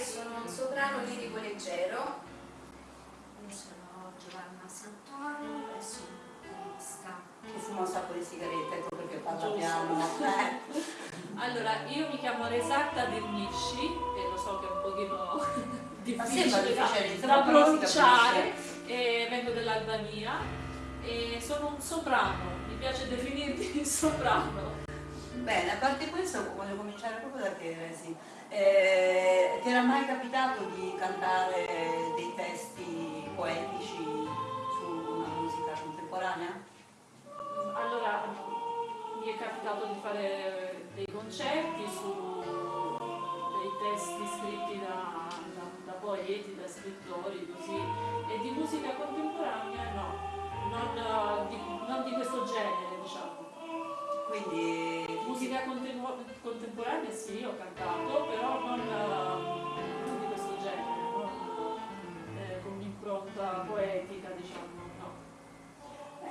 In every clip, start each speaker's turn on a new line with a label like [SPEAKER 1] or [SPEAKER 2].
[SPEAKER 1] e sono un soprano
[SPEAKER 2] lirico leggero. Io sono Giovanna Santoro e sono pianista.
[SPEAKER 3] Che fuma un sacco di sigarette, ecco perché parla piano.
[SPEAKER 1] Allora, io mi chiamo Resatta Dernisci e lo so che è un pochino difficile da,
[SPEAKER 3] difficile,
[SPEAKER 1] da pronunciare, e vengo dall'Albania e sono un soprano, mi piace definirmi soprano.
[SPEAKER 3] Bene, a parte questo voglio cominciare proprio da te, Resi. Eh, ti era mai capitato di cantare dei testi poetici su una musica contemporanea?
[SPEAKER 1] Allora, mi è capitato di fare dei concerti su dei testi scritti da, da, da poeti, da scrittori, così, e di musica contemporanea no, non, eh, di, non di questo genere, diciamo.
[SPEAKER 3] Quindi
[SPEAKER 1] Musica contemporanea sì, ho cantato, però non, non di questo genere, non eh, con un'impronta poetica, diciamo, no.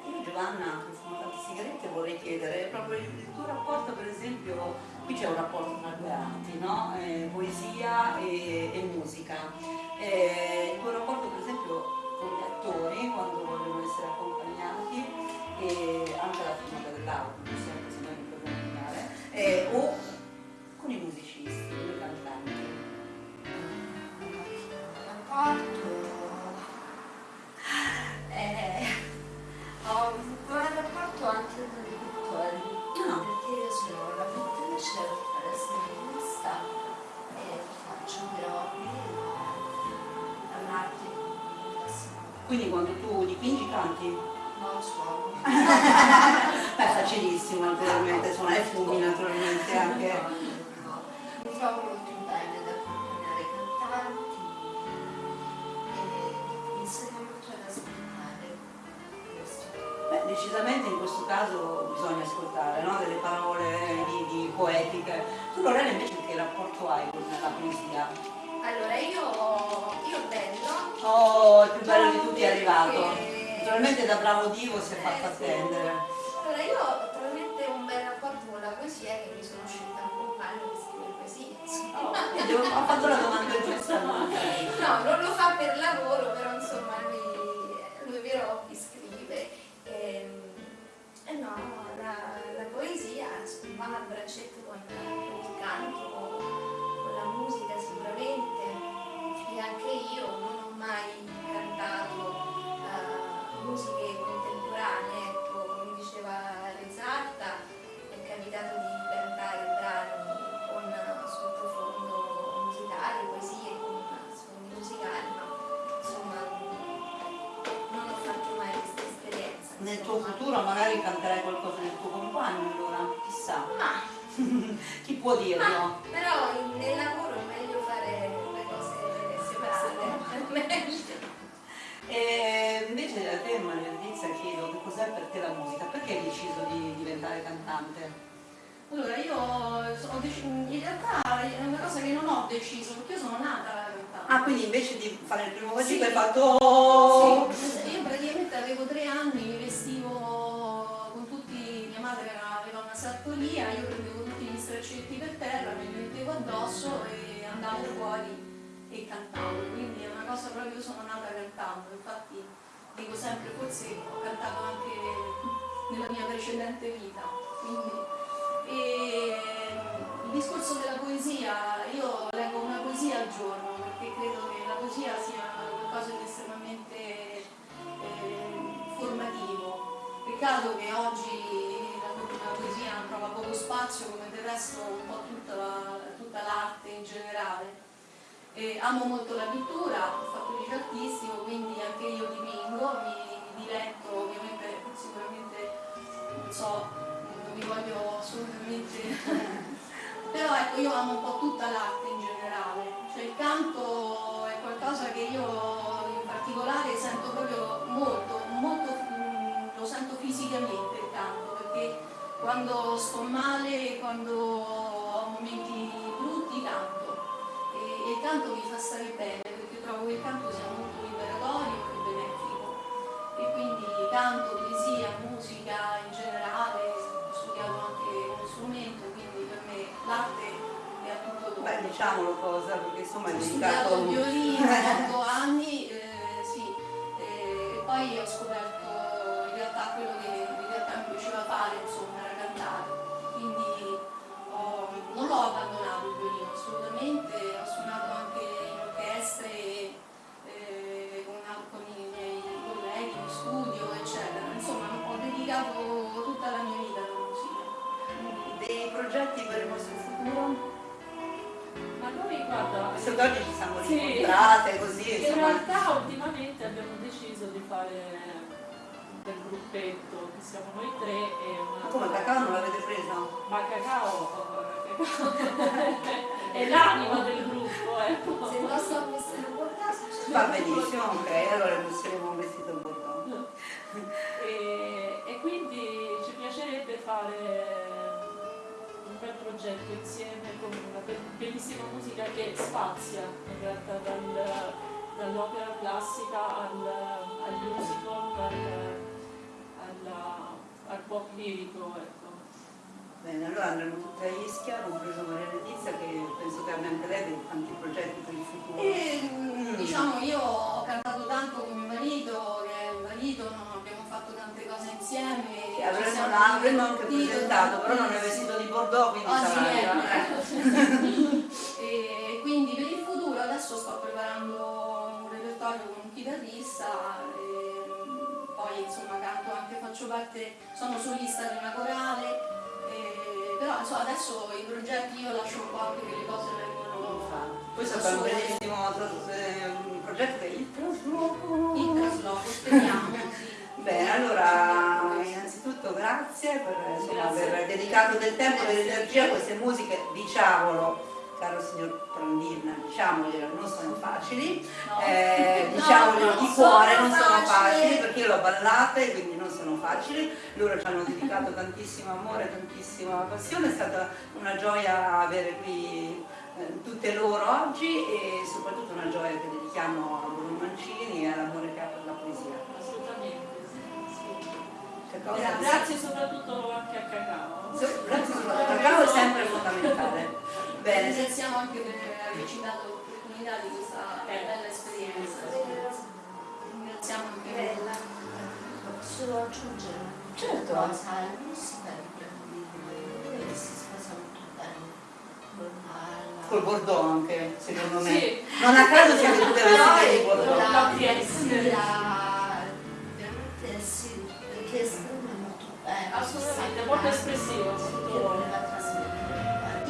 [SPEAKER 3] Io Giovanna, che fumo tante sigarette, vorrei chiedere proprio il, tuo rapporto, per esempio, qui c'è un rapporto tra due arti, no? Eh, poesia e, e musica. Eh, il tuo rapporto, per esempio, con gli attori, quando vogliono essere accompagnati, e anche la filmata dell'auto, decisamente in questo caso bisogna ascoltare no? delle parole di, di poetiche. Tu Lorena invece che rapporto hai con la poesia?
[SPEAKER 2] Allora io, io bello
[SPEAKER 3] Oh, il più bello di tutti è arrivato.
[SPEAKER 2] Che-
[SPEAKER 3] Naturalmente da bravo Divo si è fatto
[SPEAKER 2] Eh, sì.
[SPEAKER 3] attendere.
[SPEAKER 2] Allora io ho talmente un bel rapporto con la poesia che mi sono scelta un compagno che scrive poesie.
[SPEAKER 3] Oh, ho fatto la domanda giusta. No,
[SPEAKER 2] non lo fa per lavoro, però insomma, va
[SPEAKER 3] dirlo?
[SPEAKER 2] però nel lavoro è meglio fare le cose separate.
[SPEAKER 3] E invece a te Maria chiedo che cos'è per te la musica, perché hai deciso di diventare cantante?
[SPEAKER 1] Allora, io ho in realtà è una cosa che non ho deciso, perché io sono nata cantante.
[SPEAKER 3] Ah, quindi invece di fare il primo
[SPEAKER 1] Sì.
[SPEAKER 3] vagito hai fatto...
[SPEAKER 1] Sì, io praticamente avevo tre anni, mi vestivo con tutti, mia madre aveva una sartoria, io prendevo straccetti per terra, me li mettevo addosso e andavo fuori e cantavo, quindi è una cosa proprio, io sono nata cantando, infatti dico sempre, forse ho cantato anche nella mia precedente vita. Quindi, e, il discorso della poesia, io leggo una poesia al giorno perché credo che la poesia sia qualcosa di estremamente eh, formativo. Peccato che oggi la, poesia trova poco spazio come del resto un po' tutta, la- tutta l'arte in generale. E amo molto la pittura, ho fatto liceo artistico, quindi anche io dipingo, mi, mi diletto ovviamente sicuramente non so, non mi voglio assolutamente però ecco io amo un po' tutta l'arte in generale, cioè il canto è qualcosa che io in particolare sento proprio molto, molto mm, lo sento fisicamente il canto, perché quando sto male, quando ho momenti brutti canto. E, e il canto mi fa stare bene perché trovo che il canto sia molto liberatorio e benefico. E quindi canto, poesia, musica in generale, ho studiato anche uno strumento, quindi per me l'arte a.
[SPEAKER 3] Beh, diciamolo cosa, perché insomma è
[SPEAKER 1] Ho
[SPEAKER 3] dedicato
[SPEAKER 1] studiato il violino 8 anni, eh, sì, e poi ho scoperto in realtà quello che
[SPEAKER 3] progetti per il vostro futuro.
[SPEAKER 4] Ma noi guarda,
[SPEAKER 3] che oggi ci siamo
[SPEAKER 4] Sì.
[SPEAKER 3] incontrate così,
[SPEAKER 4] in
[SPEAKER 3] insomma.
[SPEAKER 4] realtà ultimamente abbiamo deciso di fare del gruppetto, che siamo noi tre e una...
[SPEAKER 3] Ma come cacao non l'avete preso?
[SPEAKER 4] Ma Cacao, Cacao è l'anima del gruppo, ecco.
[SPEAKER 2] Se non sto vestendo un caso,
[SPEAKER 3] Va benissimo, ok, allora metteremo un vestito bordeaux.
[SPEAKER 4] E, e quindi ci piacerebbe fare bel progetto insieme con una be- bellissima musica che spazia in realtà dal- dall'opera classica al, al musical, al, alla- al pop lirico. Ecco.
[SPEAKER 3] Bene, allora andremo tutti a Ischia, compreso Maria Letizia, che penso che abbia anche lei dei tanti progetti per il futuro.
[SPEAKER 1] E, mm, diciamo, io ho cantato tanto con mio marito, che è un marito, no? abbiamo fatto tante cose insieme. Ci
[SPEAKER 3] avremmo,
[SPEAKER 1] siamo
[SPEAKER 3] l'avremmo anche presentato, però non è vestito di bordeaux, quindi
[SPEAKER 1] sì,
[SPEAKER 3] sarà...
[SPEAKER 1] ecco. e quindi per il futuro adesso sto preparando un repertorio con un chitarrista, e, poi insomma canto anche, faccio parte, sono solista di una corale, e, però insomma, adesso i progetti io lascio un po' anche che le cose vengono
[SPEAKER 3] Questo è un bellissimo eh, progetto il trasloco,
[SPEAKER 1] speriamo. sì.
[SPEAKER 3] Bene, allora innanzitutto grazie per insomma, aver dedicato del tempo e dell'energia a queste musiche, diciamolo, caro signor Prandina, diciamoglielo, non sono facili,
[SPEAKER 1] No.
[SPEAKER 3] eh,
[SPEAKER 1] No,
[SPEAKER 3] diciamoglielo
[SPEAKER 1] non
[SPEAKER 3] di cuore,
[SPEAKER 1] sono
[SPEAKER 3] non sono
[SPEAKER 1] facili.
[SPEAKER 3] facili perché io l'ho ballate, quindi non sono facili, loro ci hanno dedicato tantissimo amore, tantissima passione, è stata una gioia avere qui eh, tutte loro oggi e soprattutto una gioia che dedichiamo a Bruno Mancini e all'amore che ha cosa?
[SPEAKER 4] Gra- Grazie soprattutto anche a Cacao.
[SPEAKER 3] Grazie il cacao è sempre fondamentale. Bene,
[SPEAKER 1] Ringraziamo anche per averci dato l'opportunità di questa bella esperienza. Ringraziamo anche
[SPEAKER 2] bella.
[SPEAKER 5] Posso aggiungere
[SPEAKER 3] Certo.
[SPEAKER 5] cosa? Di Brandino che si sposa molto bene con la...
[SPEAKER 3] col Bordeaux anche, secondo me.
[SPEAKER 4] Sì.
[SPEAKER 3] Non a caso siete tutte vestite di
[SPEAKER 5] con
[SPEAKER 3] Bordeaux.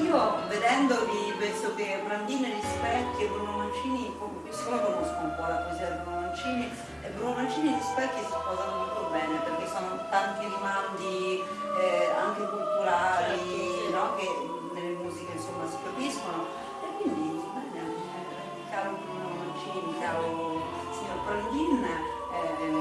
[SPEAKER 3] Io vedendovi penso che Brandini rispecchi e Bruno Mancini, siccome conosco un po' la poesia di Bruno Mancini, e Bruno Mancini e Rispecchi si sposano molto bene perché sono tanti rimandi eh, anche culturali
[SPEAKER 4] Certo,
[SPEAKER 3] no? che nelle musiche insomma si capiscono. E quindi bene, eh, caro Bruno Mancini, caro signor Brandin, eh,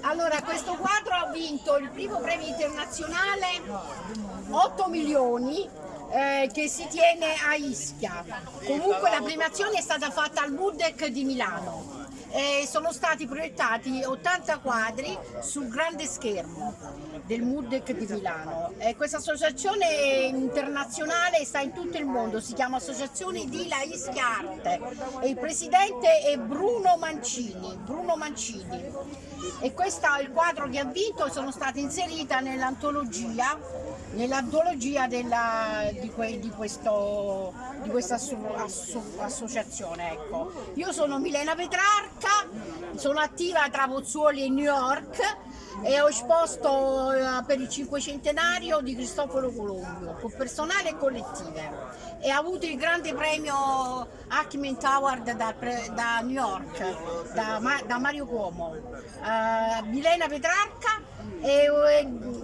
[SPEAKER 6] Allora, questo quadro ha vinto il primo premio internazionale 8 milioni eh, che si tiene a Ischia. Comunque la premiazione è stata fatta al Budec di Milano. E sono stati proiettati 80 quadri sul grande schermo del Mudec di Milano. Eh, questa associazione internazionale sta in tutto il mondo, si chiama Associazione di La Ischia Arte e il presidente è Bruno Mancini. Bruno Mancini. E questo è il quadro che ha vinto, sono state inserite nell'antologia nell'antologia di, di di questa asso- asso- associazione. Ecco. Io sono Milena Petrarca, sono attiva tra Pozzuoli e New York e ho esposto per il cinquecentenario di Cristoforo Colombo, con personale e collettive. E ha avuto il grande premio Ackman Award da, da New York, da, da Mario Cuomo. Eh, Milena Petrarca e,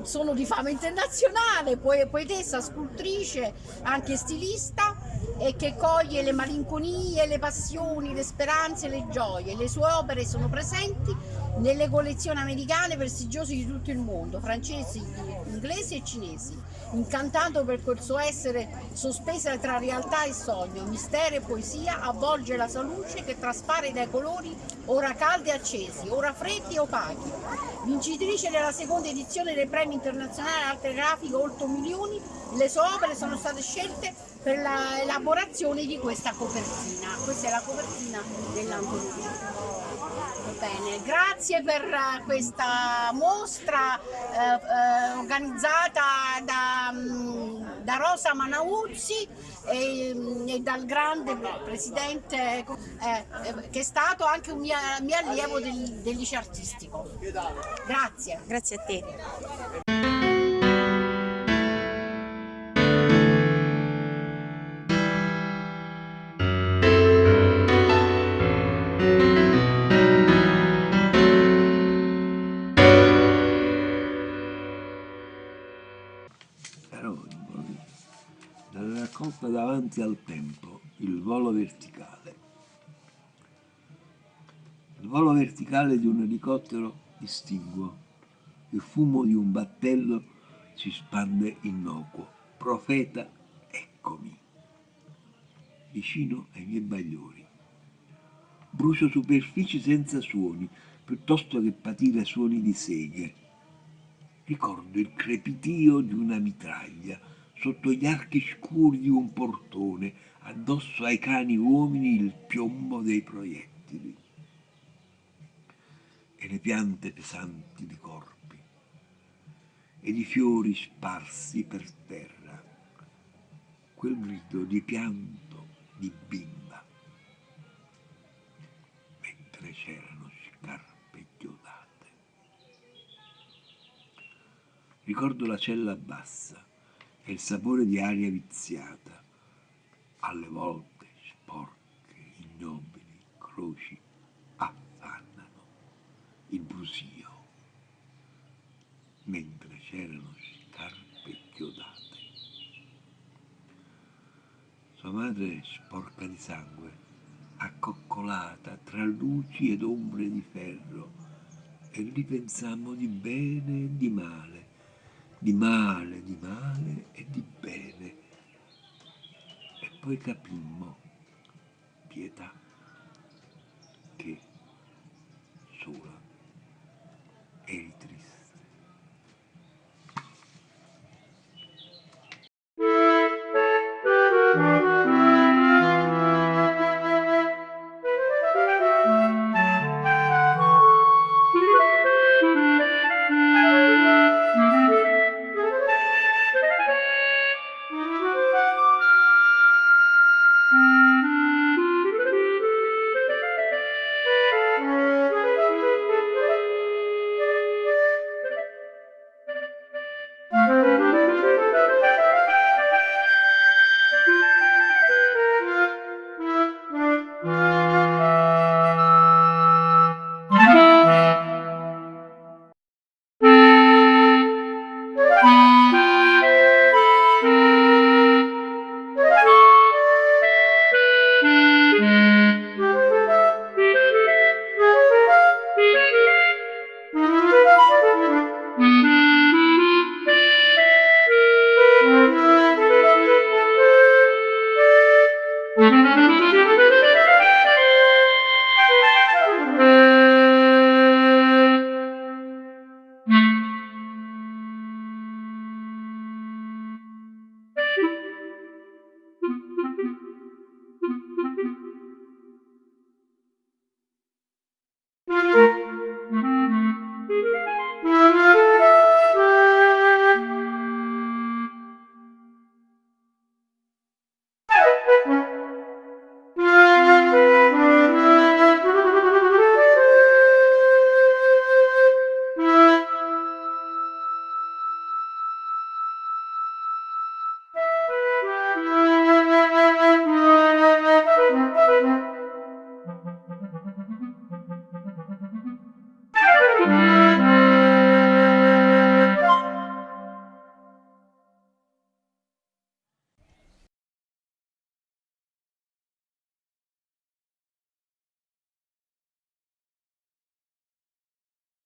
[SPEAKER 6] sono di fama internazionale, poe- poetessa, scultrice, anche stilista e che coglie le malinconie, le passioni, le speranze, le gioie. Le sue opere sono presenti nelle collezioni americane prestigiose di tutto il mondo, francesi, inglesi e cinesi, incantato per quel suo essere sospesa tra realtà e sogno, mistero e poesia, avvolge la sua luce che traspare dai colori ora caldi e accesi, ora freddi e opachi. Vincitrice della seconda edizione dei premi internazionali arte grafica 8 milioni, le sue opere sono state scelte per l'elaborazione di questa copertina. Questa è la copertina dell'antologia. Bene, grazie per eh, questa mostra eh, eh, organizzata da, mm, da Rosa Manauzzi e, mm, e dal grande presidente eh, eh, che è stato anche un mio, mio allievo del, del liceo artistico. Grazie.
[SPEAKER 7] Grazie a te. Davanti al tempo, il volo verticale. Il volo verticale di un elicottero distinguo, il fumo di un battello si spande innocuo. Profeta, eccomi, vicino ai miei bagliori. Brucio superfici senza suoni, piuttosto che patire suoni di seghe. Ricordo il crepitio di una mitraglia sotto gli archi scuri di un portone, addosso ai cani uomini il piombo dei proiettili e le piante pesanti di corpi e di fiori sparsi per terra, quel grido di pianto di bimba, mentre c'erano scarpe chiodate. Ricordo la cella bassa e il sapore di aria viziata, alle volte sporche, ignobili, croci, affannano il brusio, mentre c'erano scarpe chiodate. Sua madre, sporca di sangue, accoccolata tra luci ed ombre di ferro, e ripensammo di bene e di male, di male, di male e di bene. E poi capimmo pietà